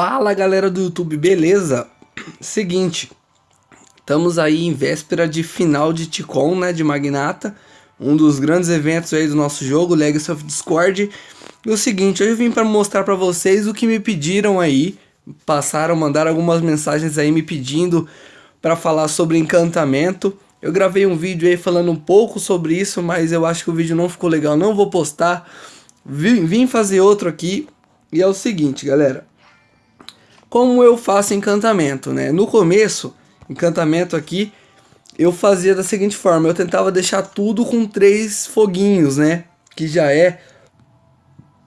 Fala galera do YouTube, beleza? Seguinte, estamos aí em véspera de final de Ticon, né, de Magnata, um dos grandes eventos aí do nosso jogo, Legacy of Discord. E o seguinte, hoje eu vim para mostrar para vocês o que me pediram aí, passaram, mandaram algumas mensagens aí me pedindo para falar sobre encantamento. Eu gravei um vídeo aí falando um pouco sobre isso, mas eu acho que o vídeo não ficou legal, não vou postar. Vim, vim fazer outro aqui, e é o seguinte, galera como eu faço encantamento, né? No começo, encantamento aqui, eu fazia da seguinte forma, eu tentava deixar tudo com três foguinhos, né? Que já é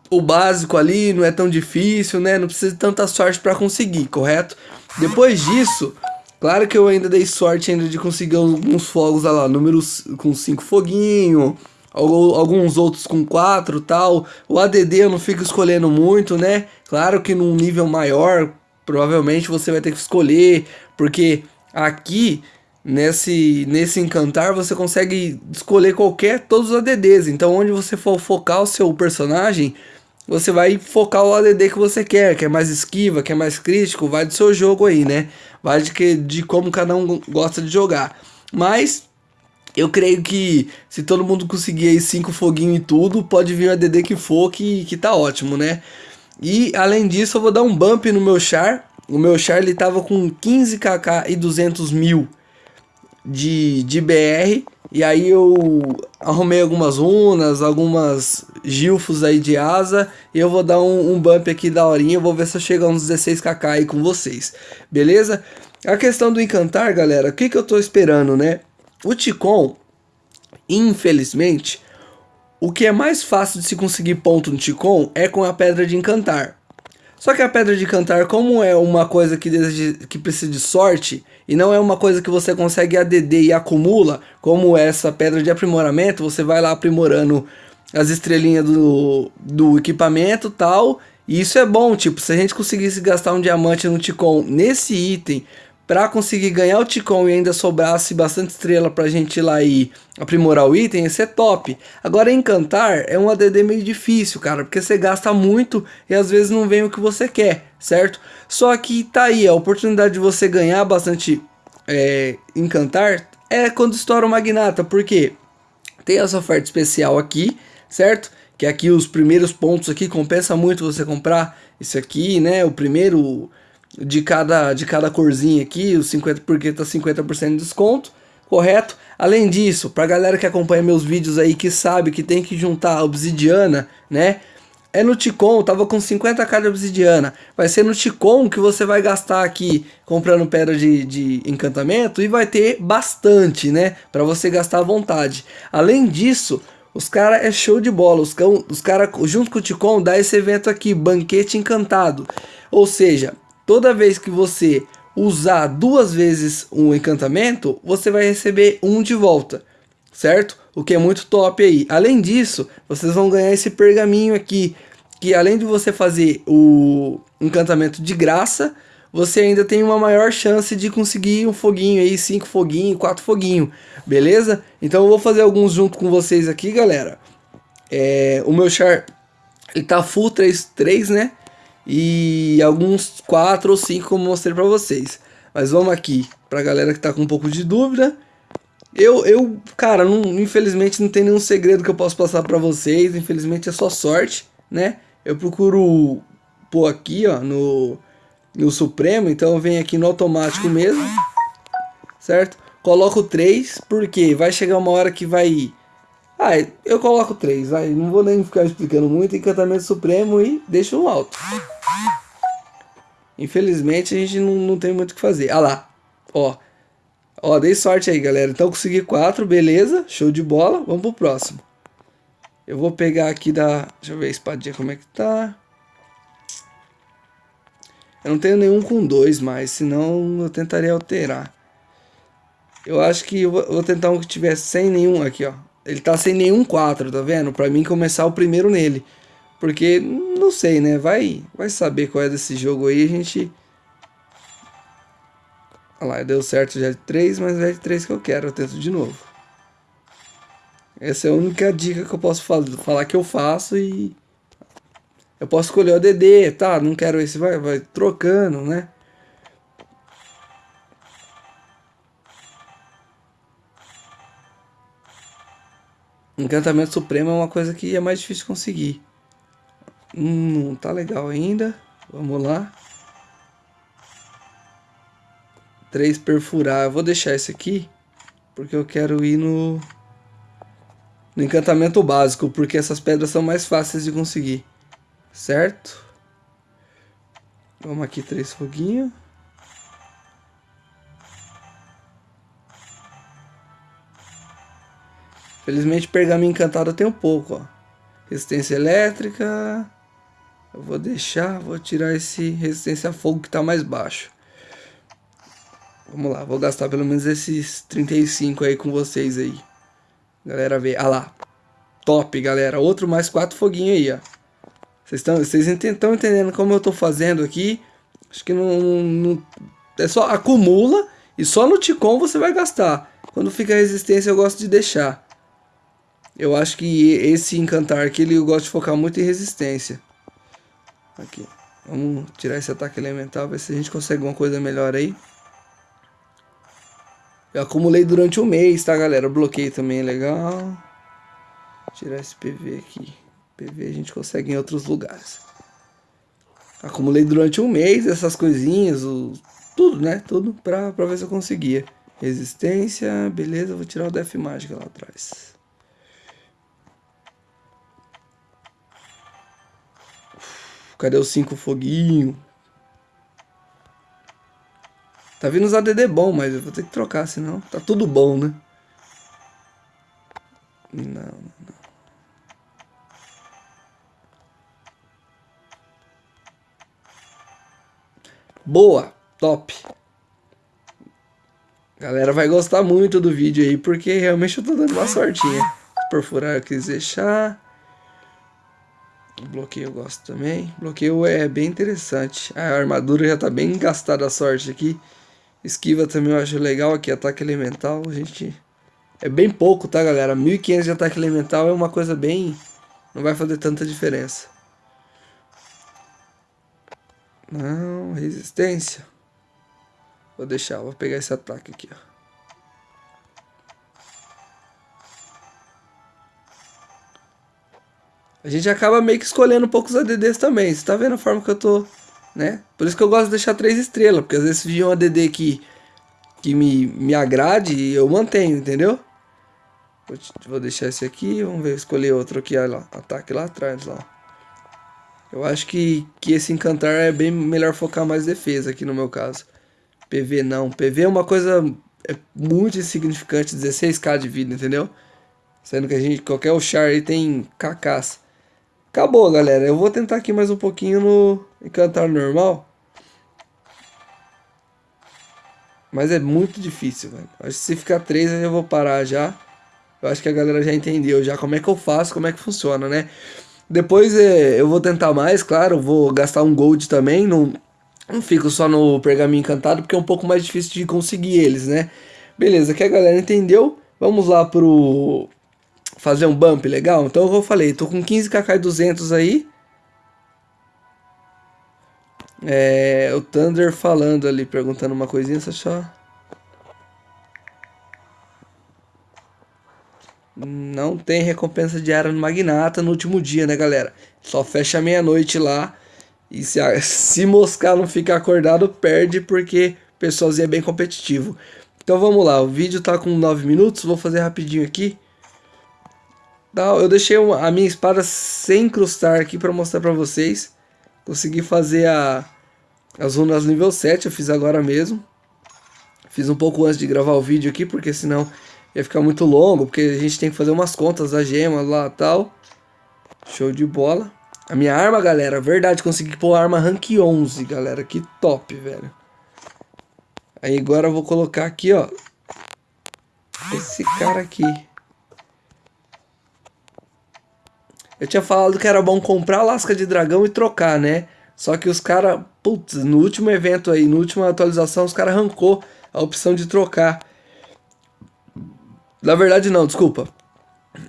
o básico ali, não é tão difícil, né? Não precisa de tanta sorte para conseguir, correto? Depois disso, claro que eu ainda dei sorte ainda de conseguir alguns fogos, lá, números com cinco foguinhos, alguns outros com quatro tal. O ADD eu não fico escolhendo muito, né? Claro que num nível maior, provavelmente você vai ter que escolher, porque aqui nesse nesse encantar você consegue escolher qualquer todos os ADDs. Então onde você for focar o seu personagem, você vai focar o ADD que você quer, quer mais esquiva, quer mais crítico, vai do seu jogo aí, né? Vai de que de como cada um gosta de jogar. Mas eu creio que se todo mundo conseguir aí cinco foguinhos e tudo, pode vir o ADD que for que, que tá ótimo, né? E além disso eu vou dar um bump no meu char. O meu char ele tava com 15kk e 200 mil de, de BR. E aí eu arrumei algumas runas, algumas gilfos aí de asa. E eu vou dar um, um bump aqui da horinha. Eu vou ver se eu chego a uns 16kk aí com vocês. Beleza? A questão do encantar, galera. O que, que eu tô esperando, né? O Ticon, infelizmente o que é mais fácil de se conseguir ponto no Ticon é com a Pedra de Encantar. Só que a Pedra de Encantar, como é uma coisa que, que precisa de sorte, e não é uma coisa que você consegue ADD e acumula, como essa Pedra de Aprimoramento, você vai lá aprimorando as estrelinhas do, do equipamento tal, e isso é bom, tipo, se a gente conseguisse gastar um diamante no Ticon nesse item para conseguir ganhar o Ticon e ainda sobrasse bastante estrela pra gente ir lá e aprimorar o item, esse é top. Agora encantar é um ADD meio difícil, cara, porque você gasta muito e às vezes não vem o que você quer, certo? Só que tá aí, a oportunidade de você ganhar bastante é, encantar é quando estoura o Magnata, porque tem essa oferta especial aqui, certo? Que aqui os primeiros pontos aqui compensa muito você comprar esse aqui, né? O primeiro de cada, de cada corzinha aqui, os 50, porque tá 50% de desconto, correto? Além disso, pra galera que acompanha meus vídeos aí, que sabe que tem que juntar obsidiana, né? É no Ticon, tava com 50k de obsidiana. Vai ser no Ticon que você vai gastar aqui comprando pedra de, de encantamento e vai ter bastante, né? Pra você gastar à vontade. Além disso, os caras é show de bola. Os, os caras, junto com o Ticon, dá esse evento aqui, Banquete Encantado. Ou seja, toda vez que você usar duas vezes um encantamento, você vai receber um de volta, certo? O que é muito top aí. Além disso, vocês vão ganhar esse pergaminho aqui, que além de você fazer o encantamento de graça, você ainda tem uma maior chance de conseguir um foguinho aí, cinco foguinhos, quatro foguinhos, beleza? Então eu vou fazer alguns junto com vocês aqui, galera. É, o meu char, ele tá full 3, 3 né? E alguns 4 ou 5 como mostrei para vocês. Mas vamos aqui, pra galera que tá com um pouco de dúvida. Eu, eu cara, não, infelizmente não tem nenhum segredo que eu posso passar para vocês, infelizmente é só sorte, né? Eu procuro pôr aqui, ó, no, no Supremo, então eu venho aqui no automático mesmo, certo? Coloco 3, porque vai chegar uma hora que vai ah, eu coloco três, vai. Não vou nem ficar explicando muito. Encantamento Supremo e deixo no alto. Infelizmente a gente não, não tem muito o que fazer. Ah lá, ó. Ó, dei sorte aí, galera. Então consegui quatro, beleza. Show de bola. Vamos pro próximo. Eu vou pegar aqui da... Deixa eu ver a espadinha como é que tá. Eu não tenho nenhum com dois mais, senão eu tentaria alterar. Eu acho que eu vou tentar um que tiver sem nenhum aqui, ó. Ele tá sem nenhum 4, tá vendo? Pra mim começar o primeiro nele. Porque, não sei, né? Vai, vai saber qual é desse jogo aí, a gente... Olha lá, deu certo já de 3, mas é de 3 que eu quero, eu tento de novo. Essa é a única dica que eu posso falar que eu faço e... Eu posso escolher o ADD, tá? Não quero esse, vai, vai trocando, né? Encantamento Supremo é uma coisa que é mais difícil de conseguir. Hum, não tá legal ainda. Vamos lá. Três perfurar. Eu vou deixar esse aqui. Porque eu quero ir no... No encantamento básico. Porque essas pedras são mais fáceis de conseguir. Certo? Vamos aqui, três foguinhos. Felizmente pergaminho encantado tem um pouco, ó. Resistência elétrica. Eu vou deixar, vou tirar esse resistência a fogo que tá mais baixo. Vamos lá, vou gastar pelo menos esses 35 aí com vocês aí. Galera, vê. Ah lá. Top, galera. Outro mais quatro foguinhos aí, ó. Vocês estão entendendo como eu tô fazendo aqui? Acho que não, não... É só acumula e só no Ticom você vai gastar. Quando fica resistência eu gosto de deixar. Eu acho que esse encantar aqui, ele gosta de focar muito em resistência. Aqui. Vamos tirar esse ataque elemental, ver se a gente consegue uma coisa melhor aí. Eu acumulei durante um mês, tá, galera? bloqueio também é legal. Tirar esse PV aqui. PV a gente consegue em outros lugares. Acumulei durante um mês essas coisinhas, o... tudo, né? Tudo pra, pra ver se eu conseguia. Resistência, beleza, vou tirar o Def Mágica lá atrás. Cadê os cinco foguinhos? Tá vindo os ADD bom, mas eu vou ter que trocar, senão tá tudo bom, né? Não, não. Boa, top. Galera vai gostar muito do vídeo aí, porque realmente eu tô dando uma sortinha. Perfurar eu quis deixar. Bloqueio eu gosto também. Bloqueio é bem interessante. A armadura já tá bem gastada a sorte aqui. Esquiva também eu acho legal aqui, ataque elemental. A gente... É bem pouco, tá, galera? 1500 de ataque elemental é uma coisa bem... Não vai fazer tanta diferença. Não, resistência. Vou deixar, vou pegar esse ataque aqui, ó. A gente acaba meio que escolhendo um pouco os ADDs também. Você tá vendo a forma que eu tô, né? Por isso que eu gosto de deixar três estrelas, porque às vezes se um ADD que, que me, me agrade, eu mantenho, entendeu? Vou, deixar esse aqui, vamos ver, escolher outro aqui, olha lá, ataque lá atrás, ó. Eu acho que, que esse encantar é bem melhor focar mais defesa aqui no meu caso. PV não, PV é uma coisa é muito insignificante, 16k de vida, entendeu? Sendo que a gente, qualquer Char aí tem KKs. Acabou, galera. Eu vou tentar aqui mais um pouquinho no encantar normal. Mas é muito difícil, velho. Acho que se ficar três eu vou parar já. Eu acho que a galera já entendeu já como é que eu faço, como é que funciona, né? Depois é, eu vou tentar mais, claro. Vou gastar um gold também. Não, não fico só no pergaminho encantado, porque é um pouco mais difícil de conseguir eles, né? Beleza, que a galera entendeu. Vamos lá pro fazer um bump legal. Então eu falei, tô com 15kk 200 aí. É, o Thunder falando ali, perguntando uma coisinha, só... Não tem recompensa diária no Magnata no último dia, né, galera? Só fecha meia-noite lá. E se, se moscar não ficar acordado, perde, porque o pessoalzinho é bem competitivo. Então vamos lá, o vídeo tá com 9 minutos, vou fazer rapidinho aqui. Eu deixei a minha espada sem incrustar aqui para mostrar para vocês. Consegui fazer a, as runas nível 7, eu fiz agora mesmo. Fiz um pouco antes de gravar o vídeo aqui, porque senão ia ficar muito longo, porque a gente tem que fazer umas contas da gema lá tal. Show de bola. A minha arma, galera, verdade, consegui pôr arma rank 11, galera, que top, velho. Aí agora eu vou colocar aqui, ó, esse cara aqui. Eu tinha falado que era bom comprar lasca de dragão e trocar, né? Só que os caras, putz, no último evento aí, na última atualização, os caras arrancou a opção de trocar. Na verdade não, desculpa.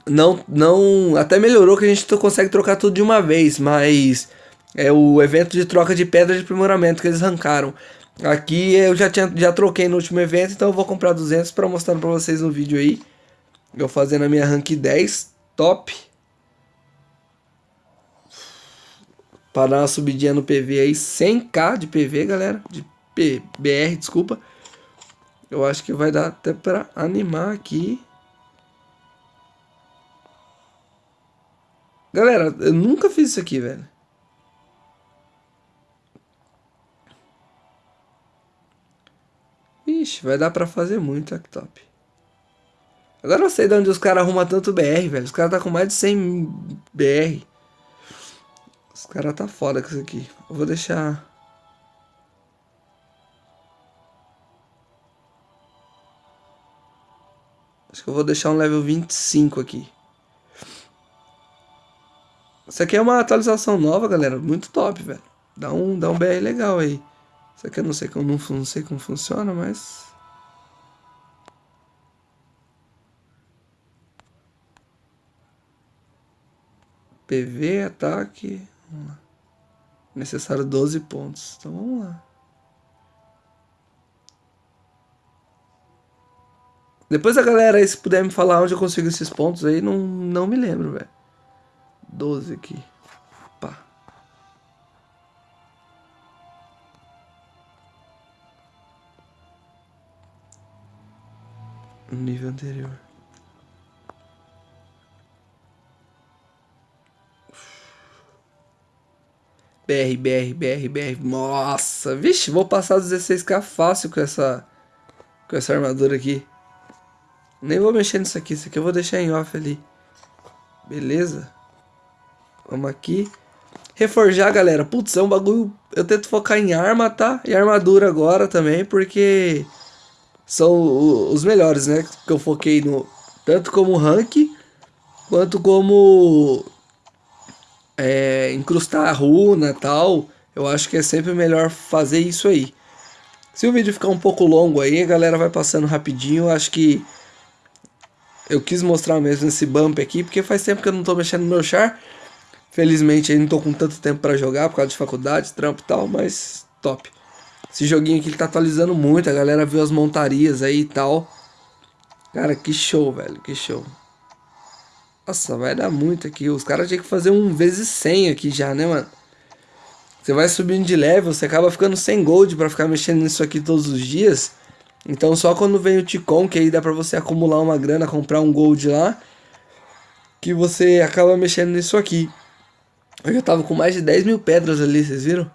Não, não, até melhorou que a gente consegue trocar tudo de uma vez, mas É o evento de troca de pedra de aprimoramento que eles arrancaram. Aqui eu já, tinha, já troquei no último evento, então eu vou comprar 200 para mostrar para vocês no vídeo aí. Eu fazendo a minha rank 10, top. Para dar uma subidinha no PV aí, 100k de PV, galera. De PBR, desculpa. Eu acho que vai dar até para animar aqui. Galera, eu nunca fiz isso aqui, velho. Ixi, vai dar pra fazer muito, top. Agora eu sei de onde os caras arrumam tanto BR, velho. Os caras tá com mais de 100 BR. Os caras tá foda com isso aqui. Eu vou deixar... Acho que eu vou deixar um level 25 aqui. Isso aqui é uma atualização nova, galera. Muito top, velho. Dá um, dá um BR legal aí. Isso aqui eu não sei como, não, não sei como funciona, mas... PV, ataque... Necessário 12 pontos. Então vamos lá. Depois a galera aí, se puder me falar onde eu consigo esses pontos aí, não, não me lembro, velho. 12 aqui. Pá. Nível anterior. BR, BR, BR, BR. Nossa, vixe, vou passar 16k fácil com essa com essa armadura aqui. Nem vou mexer nisso aqui, isso aqui eu vou deixar em off ali. Beleza? Vamos aqui. Reforjar, galera. Putz, é um bagulho... Eu tento focar em arma, tá? E armadura agora também, porque... São os melhores, né? Que eu foquei no... Tanto como rank, quanto como... É, a runa tal. Eu acho que é sempre melhor fazer isso aí. Se o vídeo ficar um pouco longo aí, a galera vai passando rapidinho. Eu acho que eu quis mostrar mesmo esse bump aqui, porque faz tempo que eu não tô mexendo no meu char. Felizmente aí não tô com tanto tempo pra jogar, por causa de faculdade, trampo e tal, mas top. Esse joguinho aqui ele tá atualizando muito, a galera viu as montarias aí e tal. Cara, que show, velho, que show. Nossa, vai dar muito aqui. Os caras tinham que fazer um vezes 100 aqui já, né, mano? Você vai subindo de level, você acaba ficando sem gold pra ficar mexendo nisso aqui todos os dias. Então só quando vem o Ticon, que aí dá pra você acumular uma grana, comprar um gold lá, que você acaba mexendo nisso aqui. Eu já tava com mais de 10 mil pedras ali, vocês viram?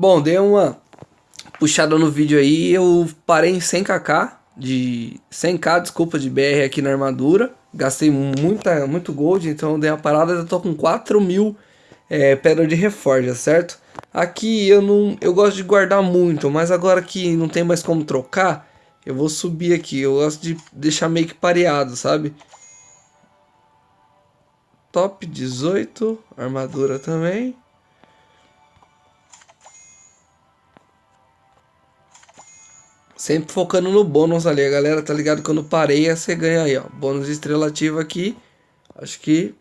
Bom, dei uma puxada no vídeo aí, eu parei em 100kk, de 100k, desculpa, de BR aqui na armadura. Gastei muita, muito gold, então dei uma parada, eu tô com 4 mil é, pedra de reforja, certo? Aqui eu não, eu gosto de guardar muito, mas agora que não tem mais como trocar, eu vou subir aqui. Eu gosto de deixar meio que pareado, sabe? Top 18, armadura também. Sempre focando no bônus ali, a galera tá ligado? Quando pareia, você ganha aí, ó. Bônus de estrela ativa aqui. Acho que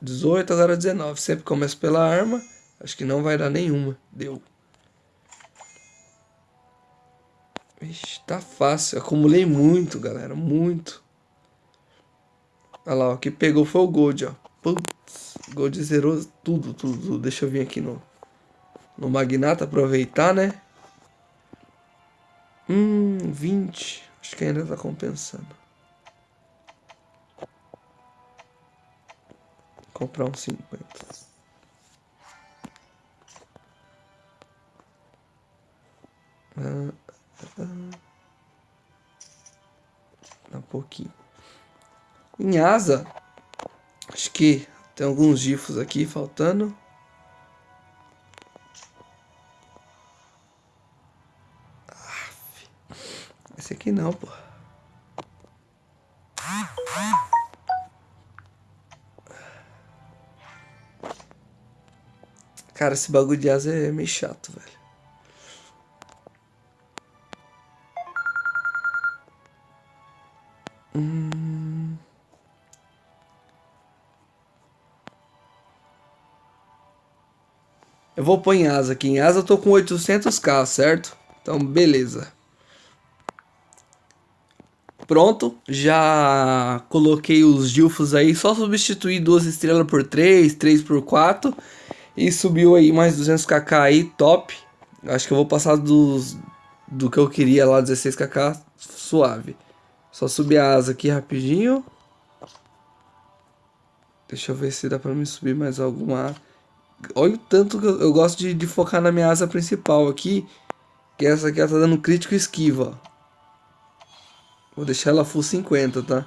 18, agora 19. Sempre começa pela arma. Acho que não vai dar nenhuma. Deu. Ixi, tá fácil. Acumulei muito, galera. Muito. Olha lá, o que pegou foi o Gold, ó. Putz, Gold zerou tudo, tudo, tudo. Deixa eu vir aqui no, no Magnata aproveitar, né? Hum, 20. Acho que ainda tá compensando. Comprar uns 50. Ah, ah, ah. Um pouquinho. Em asa, acho que tem alguns gifos aqui faltando. Aqui não, pô. Cara, esse bagulho de asa é meio chato, velho. Hum... Eu vou pôr em asa aqui. Em asa eu tô com 800k, certo? Então, beleza. Pronto, já coloquei os Dilfos aí, só substituir duas estrelas por 3, 3 por 4 e subiu aí mais 200kk aí, top. Acho que eu vou passar dos, do que eu queria lá, 16kk, suave. Só subir a asa aqui rapidinho. Deixa eu ver se dá pra me subir mais alguma. Olha o tanto que eu, eu gosto de, de, focar na minha asa principal aqui. Que essa aqui ela tá dando crítico esquiva. Vou deixar ela full 50, tá?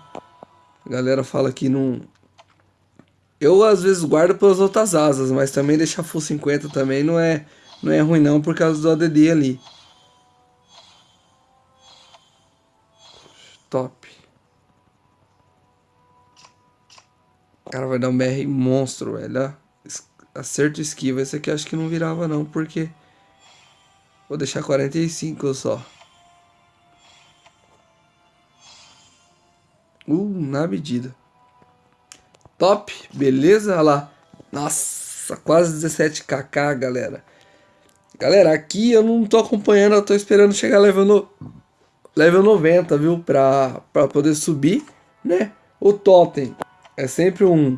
A galera fala que não, eu às vezes guardo pelas outras asas, mas também deixar full 50 também não é, não é ruim não por causa do ADD ali. Top. Cara vai dar um BR monstro, velho. Acerto esquiva. Esse aqui acho que não virava não, porque... Vou deixar 45 só. Uh, na medida. Top, beleza? Olha lá. Nossa, quase 17kk, galera. Galera, aqui eu não tô acompanhando, eu tô esperando chegar level, no, level 90, viu? Pra, pra poder subir, né? O totem é sempre um,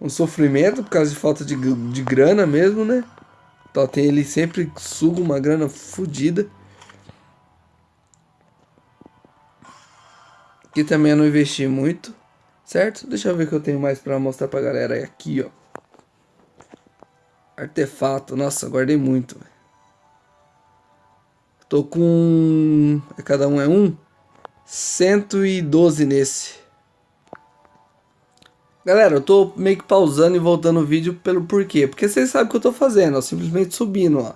um sofrimento por causa de falta de, de grana mesmo, né? Totem ele sempre suga uma grana fodida. Aqui também eu não investi muito. Certo? Deixa eu ver o que eu tenho mais pra mostrar pra galera. Aqui, ó. Artefato. Nossa, guardei muito. Tô com... É, cada um é um? 112 nesse. Galera, eu tô meio que pausando e voltando o vídeo pelo porquê. Porque vocês sabem o que eu tô fazendo, ó. Simplesmente subindo, ó.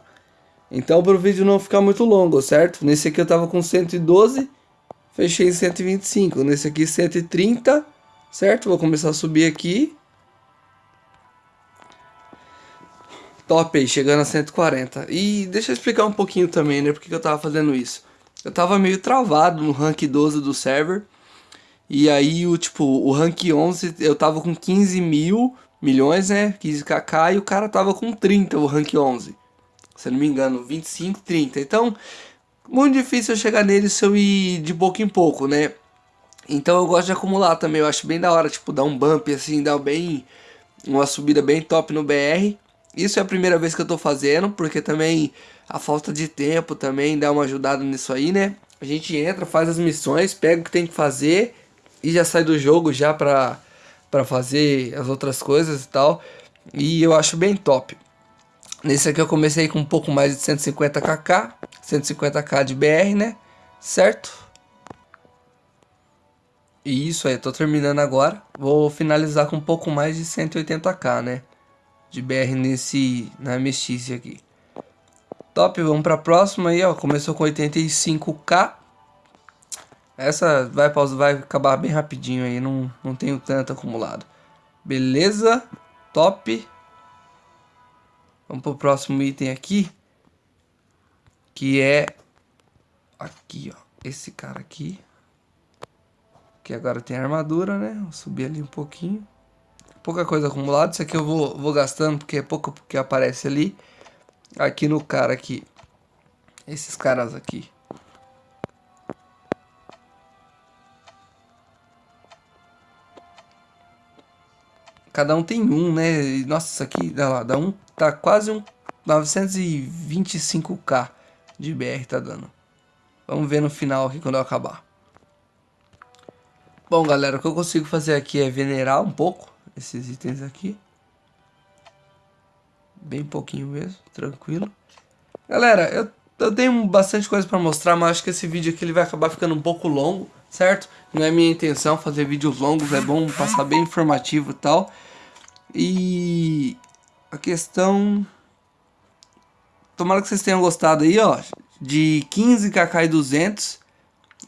Então, para o vídeo não ficar muito longo, certo? Nesse aqui eu tava com 112, fechei em 125. Nesse aqui 130 certo? Vou começar a subir aqui. Top aí, chegando a 140. E deixa eu explicar um pouquinho também, né? Porque eu tava fazendo isso. Eu tava meio travado no rank 12 do server. E aí, o tipo, o rank 11, eu tava com 15 mil milhões, né? 15kk e o cara tava com 30, o rank 11. Se não me engano, 25, 30. Então, muito difícil eu chegar nele se eu ir de pouco em pouco, né? Então eu gosto de acumular também, eu acho bem da hora, tipo, dar um bump assim, dar bem uma subida bem top no BR. Isso é a primeira vez que eu tô fazendo, porque também a falta de tempo também dá uma ajudada nisso aí, né? A gente entra, faz as missões, pega o que tem que fazer e já sai do jogo já pra, pra fazer as outras coisas e tal. E eu acho bem top. Nesse aqui eu comecei com um pouco mais de 150kk, 150k de BR, né? Certo? E isso aí, tô terminando agora. Vou finalizar com um pouco mais de 180k, né? De BR nesse, na MX aqui. Top, vamos pra próxima aí, ó. Começou com 85k. Essa vai, vai acabar bem rapidinho aí, não, não tenho tanto acumulado. Beleza, top. Vamos pro próximo item aqui. Que é... Aqui, ó. Esse cara aqui. Que agora tem armadura, né? Vou subir ali um pouquinho. Pouca coisa acumulada. Isso aqui eu vou, vou gastando porque é pouco que aparece ali. Aqui no cara aqui. Esses caras aqui. Cada um tem um, né? Nossa, isso aqui, dá lá, dá um, tá quase um 925k de BR tá dando. Vamos ver no final aqui quando eu acabar. Bom, galera, o que eu consigo fazer aqui é venerar um pouco esses itens aqui. Bem pouquinho mesmo, tranquilo. Galera, eu, eu tenho bastante coisa pra mostrar, mas acho que esse vídeo aqui ele vai acabar ficando um pouco longo, certo? Não é minha intenção fazer vídeos longos, é bom passar bem informativo e tal. E a questão... Tomara que vocês tenham gostado aí, ó. De 15 kk e 200,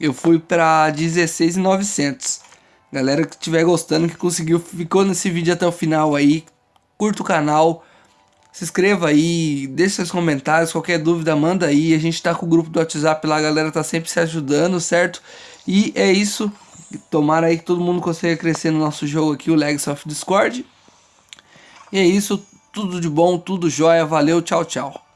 eu fui pra 16,900. Galera que estiver gostando, que conseguiu, ficou nesse vídeo até o final aí, curta o canal, se inscreva aí, deixe seus comentários, qualquer dúvida manda aí, a gente tá com o grupo do WhatsApp lá, a galera tá sempre se ajudando, certo? E é isso, tomara aí que todo mundo consiga crescer no nosso jogo aqui, o Legacy of Discord. E é isso, tudo de bom, tudo jóia, valeu, tchau, tchau.